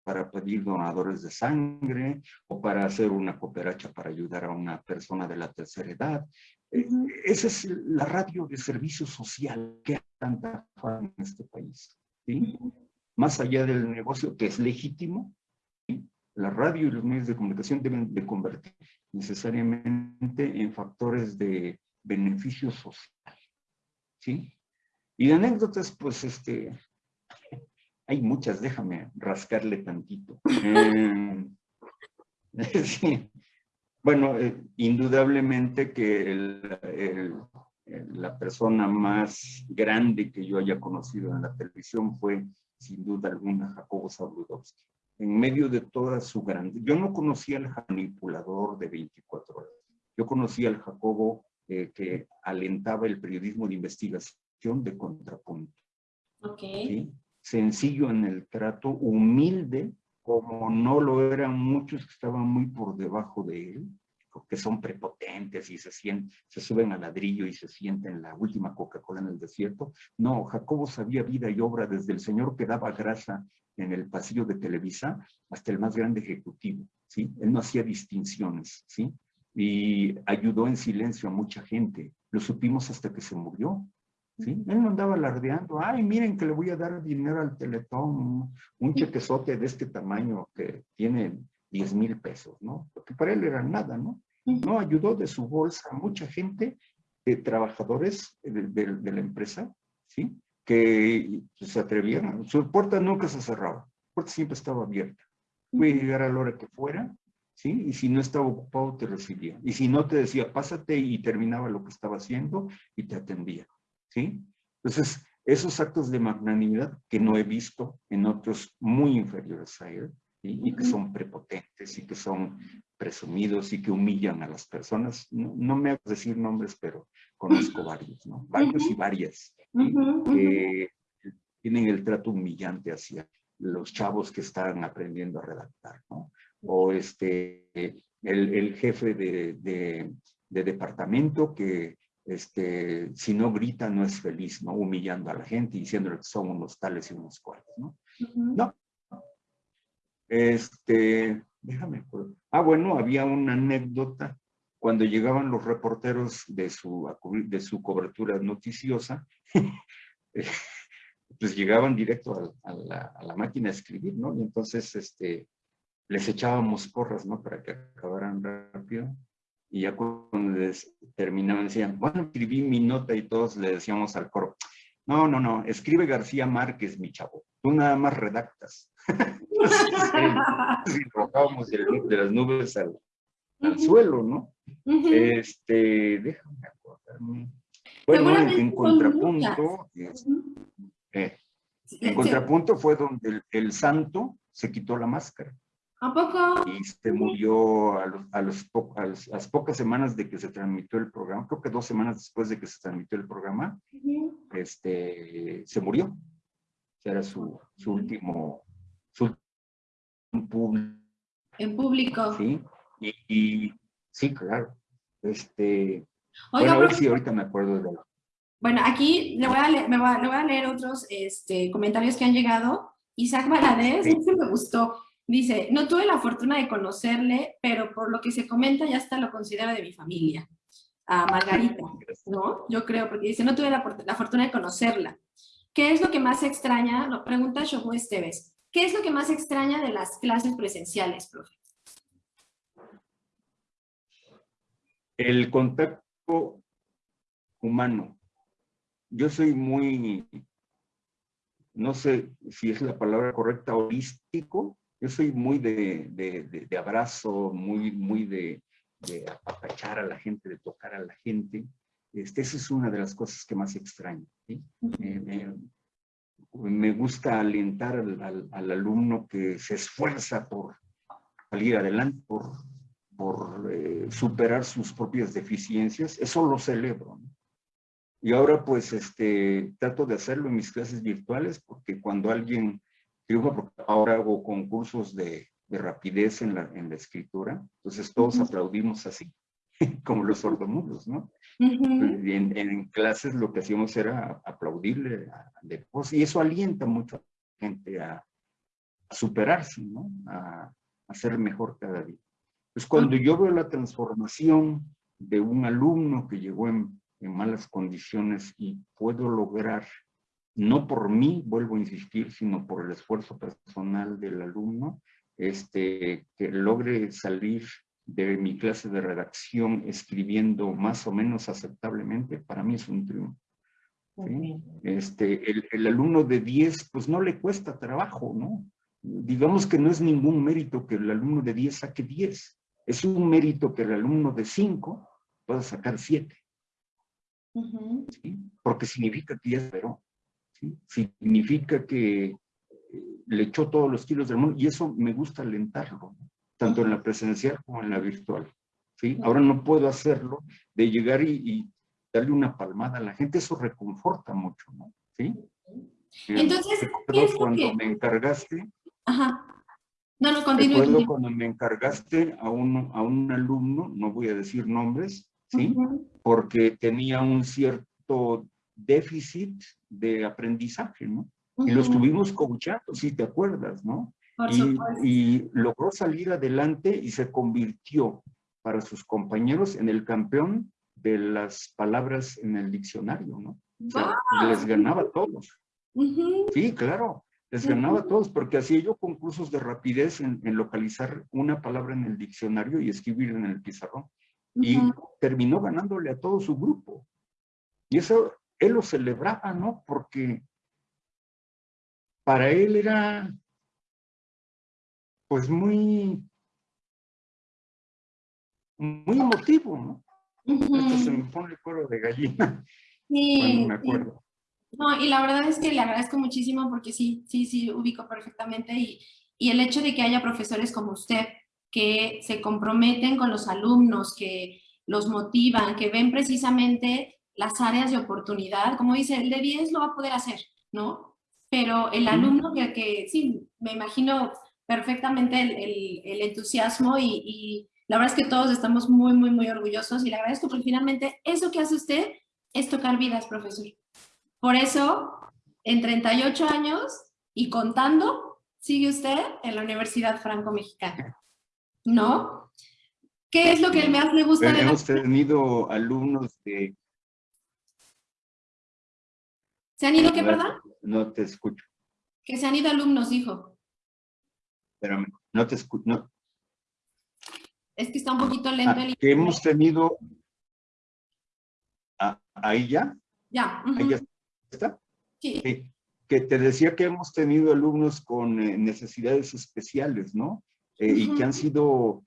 para pedir donadores de sangre o para hacer una cooperacha para ayudar a una persona de la tercera edad. Eh, esa es la radio de servicio social que tanta en este país. ¿sí? Más allá del negocio que es legítimo, la radio y los medios de comunicación deben de convertir necesariamente en factores de beneficio social. ¿Sí? Y de anécdotas, pues, este, [laughs] hay muchas, déjame rascarle tantito. Em, [laughs] sí. Bueno, eh, indudablemente que la persona más grande que yo haya conocido en la televisión fue, sin duda alguna, Jacobo Zabludowski en medio de toda su grande. Yo no conocía al manipulador de 24 horas. Yo conocía al Jacobo eh, que alentaba el periodismo de investigación de contrapunto. Okay. Sencillo en el trato, humilde, como no lo eran muchos que estaban muy por debajo de él, que son prepotentes y se, sienten, se suben al ladrillo y se sienten la última Coca-Cola en el desierto. No, Jacobo sabía vida y obra desde el señor que daba grasa en el pasillo de Televisa hasta el más grande ejecutivo, ¿sí? Él no hacía distinciones, ¿sí? Y ayudó en silencio a mucha gente. Lo supimos hasta que se murió, ¿sí? Él no andaba alardeando, ay, miren que le voy a dar dinero al Teletón, un chequezote de este tamaño que tiene 10 mil pesos, ¿no? Porque para él era nada, ¿no? No, ayudó de su bolsa a mucha gente, de trabajadores de, la empresa, ¿sí? Que se atrevían, su puerta nunca se cerraba, la puerta siempre estaba abierta. Puede llegar a la hora que fuera, ¿sí? Y si no estaba ocupado, te recibía. Y si no, te decía, pásate y terminaba lo que estaba haciendo y te atendía. ¿sí? Entonces, esos actos de magnanimidad que no he visto en otros muy inferiores a él, y que son prepotentes y que son presumidos y que humillan a las personas. No, me hago decir nombres, pero conozco varios, ¿no? Varios y varias que tienen el trato humillante hacia los chavos que están aprendiendo a redactar, ¿no? O este, el, jefe de, de departamento que este, si no grita no es feliz, ¿no? Humillando a la gente y diciéndole que son unos tales y unos cuales, ¿no? No. Este, déjame Ah, bueno, había una anécdota cuando llegaban los reporteros de su, de su cobertura noticiosa, [laughs] pues llegaban directo a, la, máquina a escribir, ¿no? Y entonces, este, les echábamos porras, ¿no? Para que acabaran rápido y ya cuando terminaban decían, bueno, escribí mi nota y todos le decíamos al coro, no, no, no, escribe García Márquez, mi chavo, tú nada más redactas. [laughs] y bajábamos de, las nubes al, suelo, ¿no? Este, déjame acordarme. Bueno, en, contrapunto, eh, en contrapunto fue donde el santo se quitó la máscara. ¿A poco? Y se murió a, los, a, los, a, las pocas semanas de que se transmitió el programa, creo que dos semanas después de que se transmitió el programa, este, se murió. Era su, su último, su público. En público. Sí, y, sí, claro. Este, bueno, a ver si ahorita me acuerdo de Bueno, aquí le voy a leer, me voy a, le voy a leer otros este, comentarios que han llegado. Isaac Valadez, sí. me gustó. Dice, no tuve la fortuna de conocerle, pero por lo que se comenta ya hasta lo considera de mi familia. A Margarita, [laughs] ¿no? Yo creo, porque dice, no tuve la, fortuna de conocerla. ¿Qué es lo que más extraña? Lo pregunta Shobu Esteves. ¿Qué es lo que más extraña de las clases presenciales, profe? El contacto humano. Yo soy muy, no sé si es la palabra correcta, holístico, yo soy muy de, de, abrazo, muy, muy de, apapachar a la gente, de tocar a la gente. Este, esa es una de las cosas que más extraño. me gusta alentar al, alumno que se esfuerza por salir adelante, por, por eh, superar sus propias deficiencias. Eso lo celebro. Y ahora pues este, trato de hacerlo en mis clases virtuales porque cuando alguien porque ahora hago concursos de, rapidez en la, en la, escritura, entonces todos aplaudimos así, [laughs] como los sordomudos, ¿no? en, clases lo que hacíamos era aplaudirle de y eso alienta mucho a la gente a, superarse, ¿no? A, a, ser mejor cada día. Pues cuando yo veo la transformación de un alumno que llegó en, en malas condiciones y puedo lograr no por mí, vuelvo a insistir, sino por el esfuerzo personal del alumno, este, que logre salir de mi clase de redacción escribiendo más o menos aceptablemente, para mí es un triunfo. Este, el, alumno de 10, pues no le cuesta trabajo, ¿no? Digamos que no es ningún mérito que el alumno de 10 saque 10. Es un mérito que el alumno de 5 pueda sacar 7. Porque significa que ya esperó significa que eh, le echó todos los kilos del mundo y eso me gusta alentarlo, tanto en la presencial como en la virtual. ¿sí? Ahora no puedo hacerlo de llegar y, darle una palmada a la gente, eso reconforta mucho, ¿no? ¿Sí? Entonces, ¿qué es cuando me encargaste, No, no, continúe. Recuerdo cuando me encargaste a un, a un alumno, no voy a decir nombres, ¿sí? Porque tenía un cierto déficit de aprendizaje, ¿no? Y lo estuvimos coachando, si te acuerdas, ¿no? Y, y, logró salir adelante y se convirtió para sus compañeros en el campeón de las palabras en el diccionario, ¿no? O sea, les ganaba a todos. Sí, claro, les ganaba a todos, porque hacía yo concursos de rapidez en, localizar una palabra en el diccionario y escribir en el pizarrón. Y terminó ganándole a todo su grupo. Y eso él lo celebraba, ¿no? Porque para él era, pues muy, muy emotivo, ¿no? se me pone el cuero de gallina sí, [laughs] me acuerdo. No, y la verdad es que le agradezco muchísimo porque sí, sí, sí, ubico perfectamente y, y el hecho de que haya profesores como usted que se comprometen con los alumnos, que los motivan, que ven precisamente las áreas de oportunidad, como dice, el de 10 lo va a poder hacer, ¿no? Pero el alumno que, que sí, me imagino perfectamente el, el, el entusiasmo y, y, la verdad es que todos estamos muy, muy, muy orgullosos y le agradezco porque finalmente eso que hace usted es tocar vidas, profesor. Por eso, en 38 años y contando, sigue usted en la Universidad Franco-Mexicana. ¿No? ¿Qué es lo que más le gusta de Hemos tenido alumnos de... ¿Se han ido qué, verdad? No te escucho. Que se han ido alumnos, dijo. Pero no te escucho. No. Es que está un poquito lento ah, Que hemos tenido... Ah, ahí ya. Ya. Ahí ya está. Sí. Que te decía que hemos tenido alumnos con eh, necesidades especiales, ¿no? Eh, y que han sido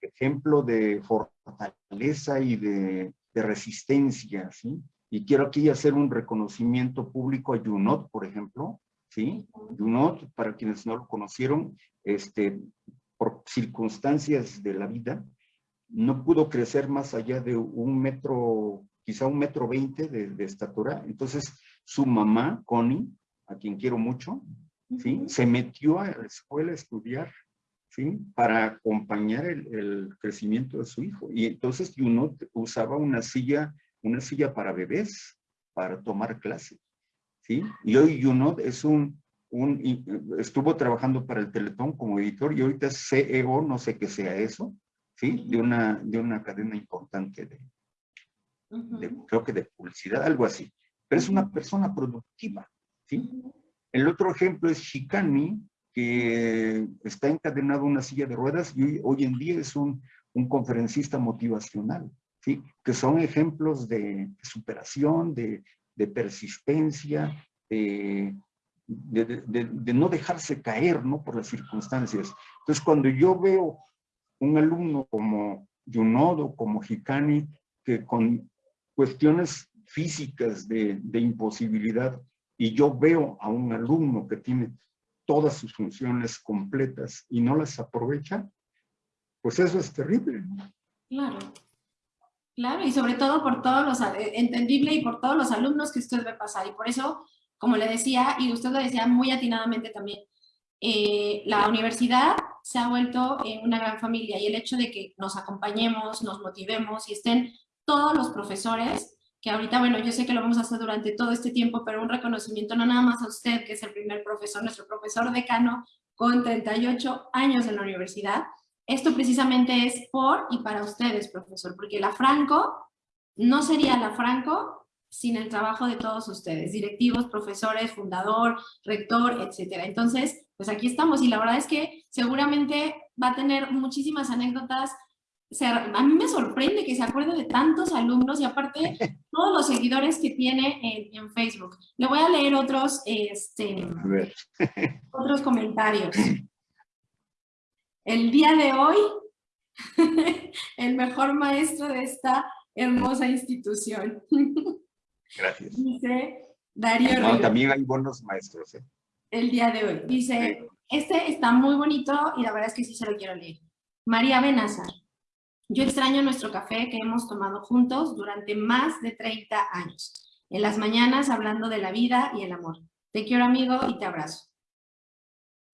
ejemplo de fortaleza y de, de, resistencia, ¿sí? Y quiero aquí hacer un reconocimiento público a Junot, por ejemplo, ¿sí? Junot, para quienes no lo conocieron, este, por circunstancias de la vida, no pudo crecer más allá de un metro, quizá un metro veinte de, de estatura. Entonces, su mamá, Connie, a quien quiero mucho, ¿sí? Se metió a la escuela a estudiar ¿sí? Para acompañar el, crecimiento de su hijo. Y entonces uno usaba una silla, una silla para bebés, para tomar clase, ¿sí? Y hoy uno es un, un, estuvo trabajando para el Teletón como editor y ahorita es CEO, no sé qué sea eso, ¿sí? De una, de una cadena importante de, creo que de publicidad, algo así. Pero es una persona productiva, ¿sí? El otro ejemplo es Shikani, que está encadenado a una silla de ruedas y hoy, en día es un, un, conferencista motivacional, ¿sí? que son ejemplos de, superación, de, de persistencia, de, de, no dejarse caer ¿no? por las circunstancias. Entonces, cuando yo veo un alumno como Yunodo, como Hikani, que con cuestiones físicas de, imposibilidad, y yo veo a un alumno que tiene todas sus funciones completas y no las aprovecha, pues eso es terrible. Claro. Claro, y sobre todo por todos los, eh, entendible y por todos los alumnos que usted ve pasar. Y por eso, como le decía, y usted lo decía muy atinadamente también, eh, la universidad se ha vuelto una gran familia y el hecho de que nos acompañemos, nos motivemos y estén todos los profesores que ahorita, bueno, yo sé que lo vamos a hacer durante todo este tiempo, pero un reconocimiento no nada más a usted, que es el primer profesor, nuestro profesor decano, con 38 años en la universidad. Esto precisamente es por y para ustedes, profesor, porque la Franco no sería la Franco sin el trabajo de todos ustedes, directivos, profesores, fundador, rector, etcétera. Entonces, pues aquí estamos y la verdad es que seguramente va a tener muchísimas anécdotas a mí me sorprende que se acuerde de tantos alumnos y aparte [laughs] todos los seguidores que tiene en, Facebook. Le voy a leer otros, este, [laughs] otros comentarios. El día de hoy, [laughs] el mejor maestro de esta hermosa institución. Gracias. Dice Darío También hay buenos maestros. ¿eh? El día de hoy. Dice, este está muy bonito y la verdad es que sí se lo quiero leer. María Benazar. Yo extraño nuestro café que hemos tomado juntos durante más de 30 años. En las mañanas hablando de la vida y el amor. Te quiero amigo y te abrazo.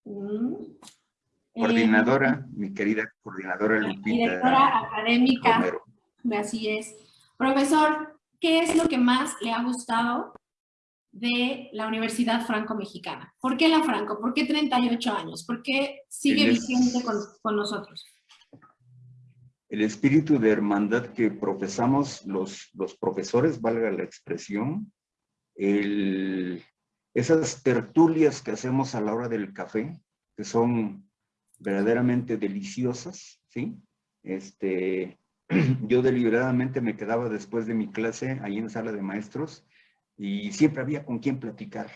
Mm. coordinadora, mi querida coordinadora Lupita. Directora académica. Así es. Profesor, ¿qué es lo que más le ha gustado de la Universidad Franco-Mexicana? ¿Por qué la Franco? ¿Por qué 38 años? ¿Por qué sigue vigente con, con nosotros? El espíritu de hermandad que profesamos los, los profesores, valga la expresión, el, esas tertulias que hacemos a la hora del café, que son verdaderamente deliciosas, ¿sí? Este, [clears throat] yo deliberadamente me quedaba después de mi clase ahí en sala de maestros y siempre había con quién platicar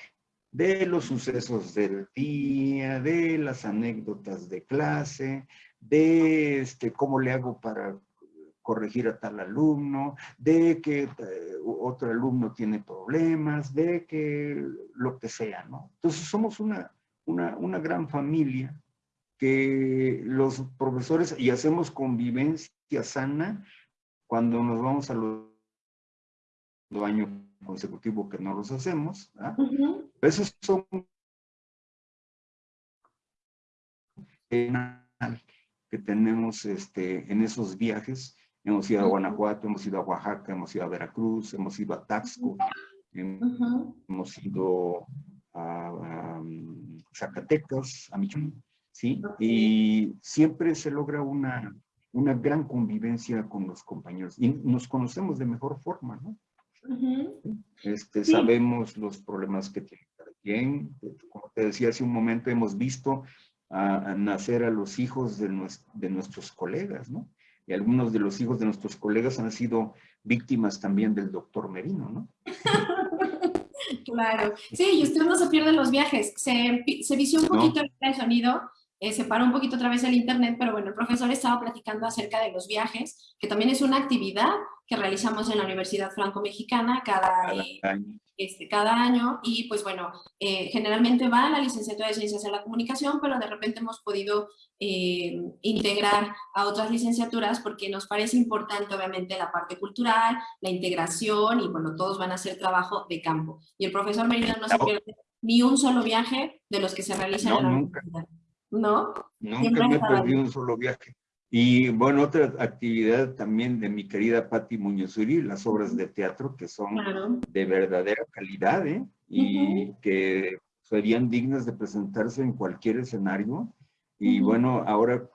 de los sucesos del día, de las anécdotas de clase, de este, cómo le hago para corregir a tal alumno, de que eh, otro alumno tiene problemas, de que lo que sea, ¿no? Entonces somos una, una, una gran familia que los profesores y hacemos convivencia sana cuando nos vamos a los años consecutivos que no los hacemos. Esos son que tenemos este, en esos viajes. Hemos ido a Guanajuato, hemos ido a Oaxaca, hemos ido a Veracruz, hemos ido a Taxco, hemos ido a, Zacatecas, a Michoacán, ¿sí? Y siempre se logra una, una gran convivencia con los compañeros y nos conocemos de mejor forma, ¿no? este, Sabemos los problemas que tiene cada quien. Como te decía hace un momento, hemos visto a, nacer a los hijos de, de, nuestros colegas, ¿no? Y algunos de los hijos de nuestros colegas han sido víctimas también del doctor Merino, ¿no? [laughs] claro. Sí, y usted no se pierde los viajes. Se, se vició un poquito el sonido, eh, se paró un poquito otra vez el internet, pero bueno, el profesor estaba platicando acerca de los viajes, que también es una actividad que realizamos en la Universidad Franco-Mexicana cada, eh, año. Este, cada año y pues bueno, eh, generalmente va a la licenciatura de Ciencias de la Comunicación, pero de repente hemos podido eh, integrar a otras licenciaturas porque nos parece importante obviamente la parte cultural, la integración y bueno, todos van a hacer trabajo de campo. Y el profesor Merino no se pierde ni un solo viaje de los que se realizan en la nunca. universidad. ¿No? Nunca me perdido un solo viaje. Y bueno, otra actividad también de mi querida Patti Muñozuri, las obras de teatro que son de verdadera calidad ¿eh? y que serían dignas de presentarse en cualquier escenario. Y bueno, ahora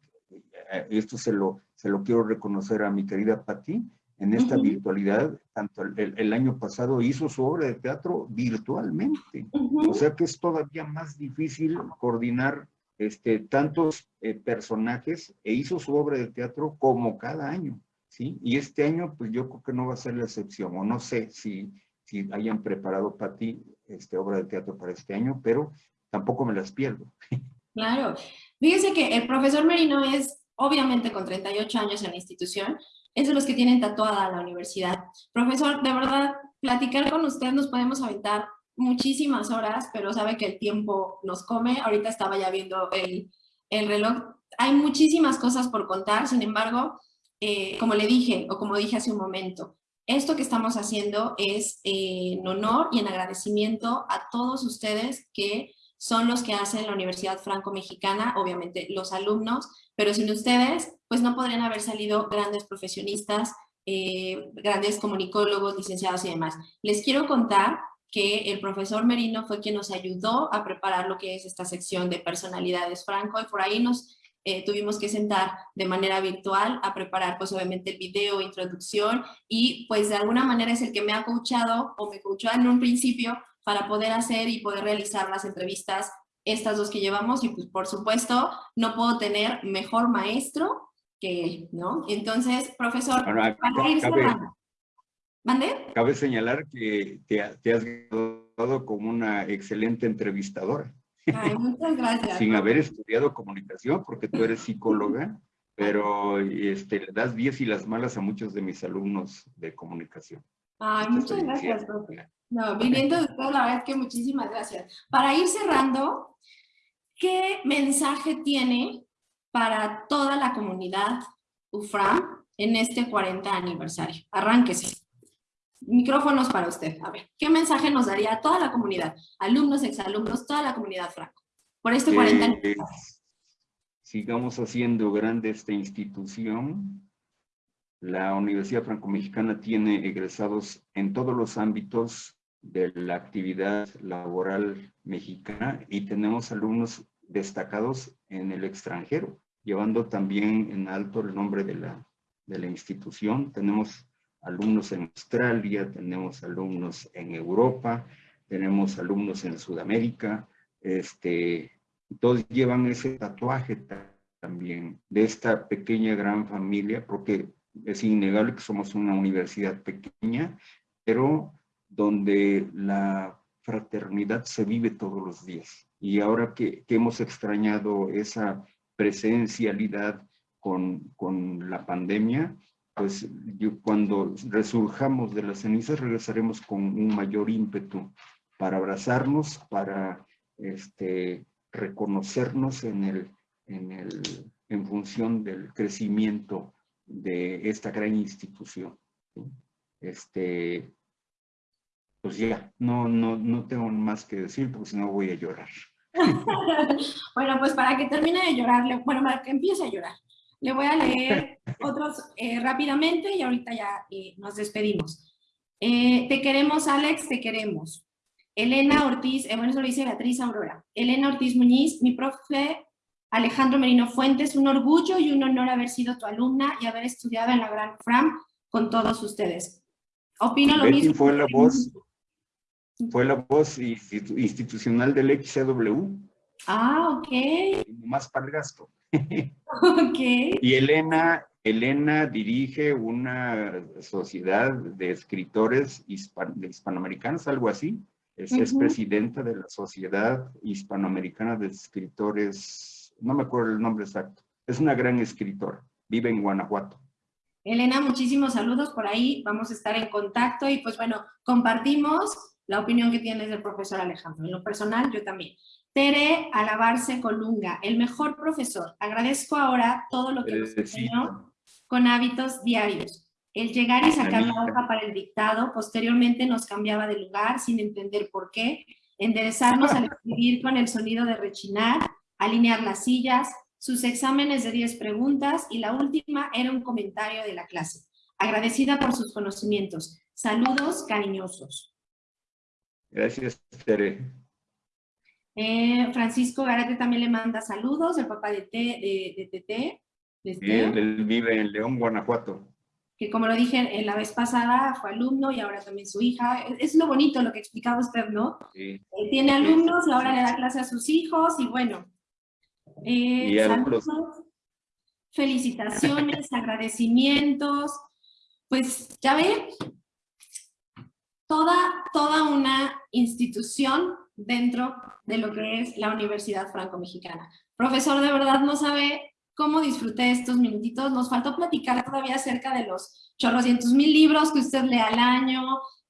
eh, esto se lo, se lo quiero reconocer a mi querida Patti, en esta virtualidad, tanto el, el, año pasado hizo su obra de teatro virtualmente. O sea que es todavía más difícil coordinar este, tantos eh, personajes e hizo su obra de teatro como cada año, ¿sí? Y este año, pues yo creo que no va a ser la excepción, o no sé si, si hayan preparado para ti este, obra de teatro para este año, pero tampoco me las pierdo. [laughs] Claro. Fíjese que el profesor Merino es, obviamente con 38 años en la institución, es de los que tienen tatuada la universidad. Profesor, de verdad, platicar con usted nos podemos aventar muchísimas horas, pero sabe que el tiempo nos come. Ahorita estaba ya viendo el, el reloj. Hay muchísimas cosas por contar, sin embargo, eh, como le dije, o como dije hace un momento, esto que estamos haciendo es eh, en honor y en agradecimiento a todos ustedes que son los que hacen la Universidad Franco-Mexicana, obviamente los alumnos, pero sin ustedes, pues no podrían haber salido grandes profesionistas, eh, grandes comunicólogos, licenciados y demás. Les quiero contar que el profesor Merino fue quien nos ayudó a preparar lo que es esta sección de personalidades franco y por ahí nos eh, tuvimos que sentar de manera virtual a preparar pues obviamente el video, introducción y pues de alguna manera es el que me ha coachado o me coachó en un principio para poder hacer y poder realizar las entrevistas estas dos que llevamos y pues por supuesto no puedo tener mejor maestro que él, ¿no? Entonces, profesor, para ir Cabe señalar que te, has graduado como una excelente entrevistadora. Ay, muchas gracias. Sin haber estudiado comunicación, porque tú eres psicóloga, pero este, le das 10 y las malas a muchos de mis alumnos de comunicación. Ay, muchas gracias, profe. No, viniendo de todo, la verdad es que muchísimas gracias. Para ir cerrando, ¿qué mensaje tiene para toda la comunidad UFRAM en este 40 aniversario? Arránquese micrófonos para usted. A ver, ¿qué mensaje nos daría a toda la comunidad? Alumnos, exalumnos, toda la comunidad Franco, por este 40 años. sigamos haciendo grande esta institución. La Universidad Franco-Mexicana tiene egresados en todos los ámbitos de la actividad laboral mexicana y tenemos alumnos destacados en el extranjero, llevando también en alto el nombre de la, de la institución. Tenemos alumnos en Australia, tenemos alumnos en Europa, tenemos alumnos en Sudamérica, este, todos llevan ese tatuaje también de esta pequeña gran familia, porque es innegable que somos una universidad pequeña, pero donde la fraternidad se vive todos los días. Y ahora que, hemos extrañado esa presencialidad con, con la pandemia, pues yo, cuando resurjamos de las cenizas regresaremos con un mayor ímpetu para abrazarnos, para este, reconocernos en, el, en, el, en función del crecimiento de esta gran institución. Este, pues ya, no, no, no tengo más que decir porque si no voy a llorar. [laughs] bueno, pues para que termine de llorar, bueno, para que empiece a llorar, le voy a leer otros eh, rápidamente y ahorita ya eh, nos despedimos. Eh, te queremos, Alex, te queremos. Elena Ortiz, bueno, eso lo dice Beatriz Aurora. Elena Ortiz Muñiz, mi profe Alejandro Merino Fuentes, un orgullo y un honor haber sido tu alumna y haber estudiado en la Gran Fram con todos ustedes. Opino lo mismo. Fue la voz, fue la voz institucional del XCW. Ah, ok. Más para el gasto. [laughs] Ok. Y Elena, Elena dirige una sociedad de escritores hispanoamericanos, algo así. Es, presidenta de la Sociedad Hispanoamericana de Escritores, no me acuerdo el nombre exacto. Es una gran escritora, vive en Guanajuato. Elena, muchísimos saludos por ahí, vamos a estar en contacto y pues bueno, compartimos la opinión que tienes del profesor Alejandro. En lo personal, yo también. Tere Alabarse Colunga, el mejor profesor. Agradezco ahora todo lo que nos enseñó con hábitos diarios. El llegar y sacar la hoja para el dictado, posteriormente nos cambiaba de lugar sin entender por qué, enderezarnos al [laughs] escribir con el sonido de rechinar, alinear las sillas, sus exámenes de 10 preguntas y la última era un comentario de la clase. Agradecida por sus conocimientos. Saludos cariñosos. Gracias, Tere. Eh, Francisco Garate también le manda saludos, el papá de, de, TT. él vive en León, Guanajuato que como lo dije en la vez pasada, fue alumno y ahora también su hija. Es lo bonito lo que explicaba usted, ¿no? Sí. Eh, tiene alumnos y ahora le da clase a sus hijos y bueno. Eh, saludos, felicitaciones, [laughs] agradecimientos. Pues ya ve, toda, toda una institución dentro de lo que es la Universidad Franco-Mexicana. Profesor, de verdad no sabe cómo disfruté estos minutitos. Nos faltó platicar todavía acerca de los chorrocientos mil libros que usted lee al año,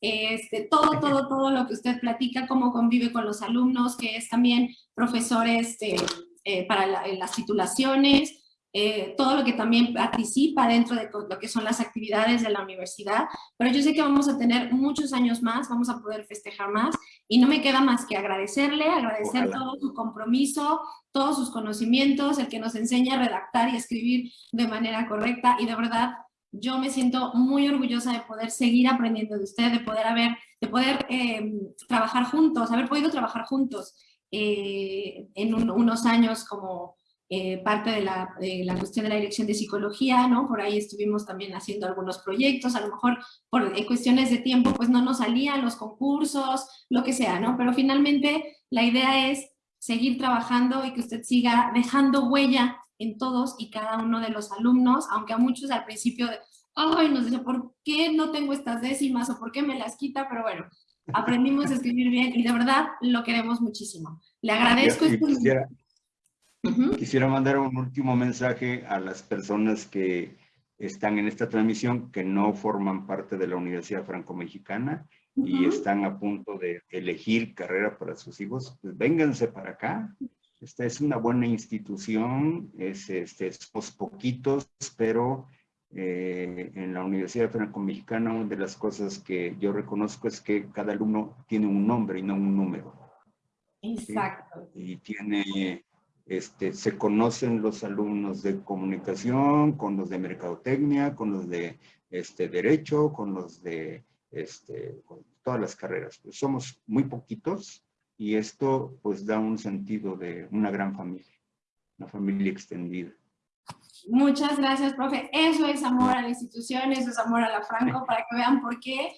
este, todo, todo, todo lo que usted platica, cómo convive con los alumnos, que es también profesor este, eh, para las titulaciones, eh, todo lo que también participa dentro de lo que son las actividades de la universidad, pero yo sé que vamos a tener muchos años más, vamos a poder festejar más y no me queda más que agradecerle, agradecer todo su compromiso, todos sus conocimientos, el que nos enseña a redactar y escribir de manera correcta y de verdad yo me siento muy orgullosa de poder seguir aprendiendo de usted, de poder haber, de poder eh, trabajar juntos, haber podido trabajar juntos eh, en unos años como eh, parte de la, cuestión de la dirección de psicología, ¿no? Por ahí estuvimos también haciendo algunos proyectos, a lo mejor por cuestiones de tiempo pues no nos salían los concursos, lo que sea, ¿no? Pero finalmente la idea es seguir trabajando y que usted siga dejando huella en todos y cada uno de los alumnos, aunque a muchos al principio, de, ay, no sé, ¿por qué no tengo estas décimas o por qué me las quita? Pero bueno, aprendimos a escribir bien y de verdad lo queremos muchísimo. Le agradezco. Quisiera mandar un último mensaje a las personas que están en esta transmisión que no forman parte de la Universidad Franco-Mexicana y están a punto de elegir carrera para sus hijos, pues vénganse para acá. Esta es una buena institución, es, este, somos poquitos, pero eh, en la Universidad Franco-Mexicana una de las cosas que yo reconozco es que cada alumno tiene un nombre y no un número. Exacto. Y tiene este, se conocen los alumnos de comunicación, con los de mercadotecnia, con los de este, derecho, con los de este, todas las carreras. Pues somos muy poquitos y esto pues da un sentido de una gran familia, una familia extendida. Muchas gracias, profe. Eso es amor a la institución, eso es amor a la Franco, para que vean por qué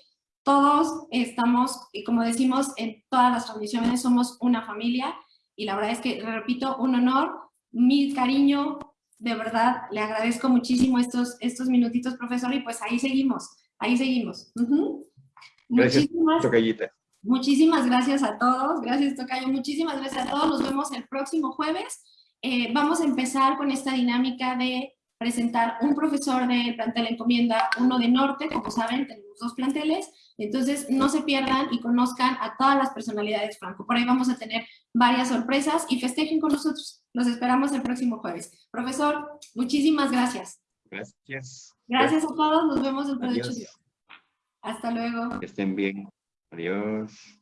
todos estamos, y como decimos, en todas las transmisiones somos una familia, y la verdad es que, repito, un honor, mi cariño, de verdad, le agradezco muchísimo estos, estos minutitos, profesor, y pues ahí seguimos, ahí seguimos. Gracias, muchísimas, Tocayita. Muchísimas gracias a todos, gracias Tocayo, muchísimas gracias a todos, nos vemos el próximo jueves. Eh, vamos a empezar con esta dinámica de presentar un profesor de plantel encomienda, uno de norte, como saben, tenemos dos planteles, entonces no se pierdan y conozcan a todas las personalidades Franco. Por ahí vamos a tener varias sorpresas y festejen con nosotros. Los esperamos el próximo jueves. Profesor, muchísimas gracias. Gracias. Gracias a todos, nos vemos el próximo. Hasta luego. Que estén bien. Adiós.